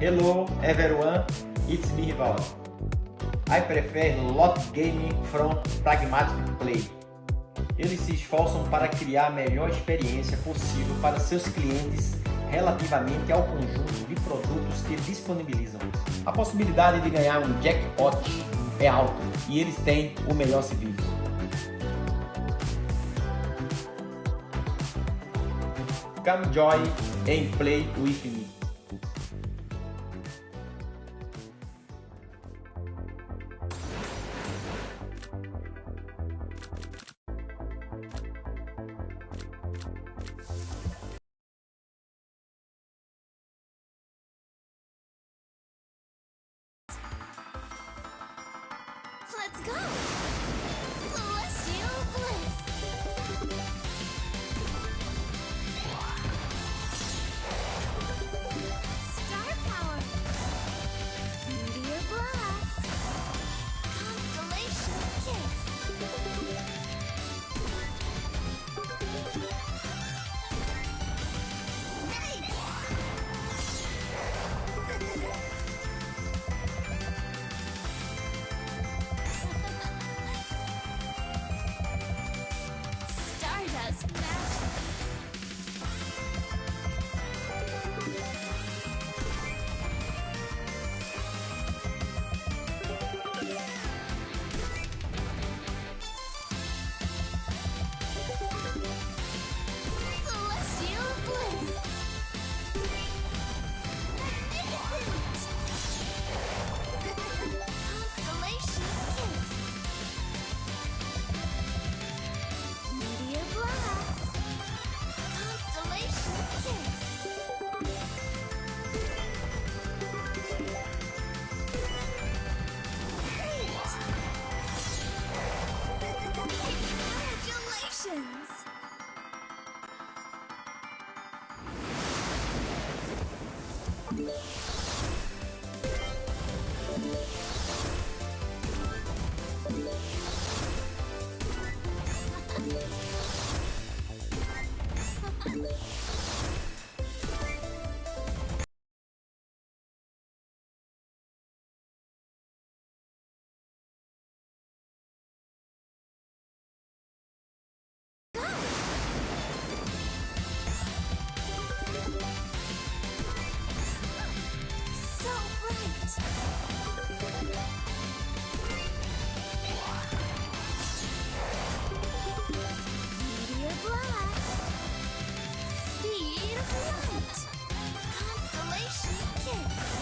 Hello everyone, it's me Rival. I prefer lot gaming from pragmatic play. Eles se esforçam para criar a melhor experiência possível para seus clientes relativamente ao conjunto de produtos que disponibilizam. A possibilidade de ganhar um jackpot é alta e eles têm o melhor serviço. Come join and play with me. Let's go! Constellation Kids.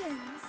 Visions.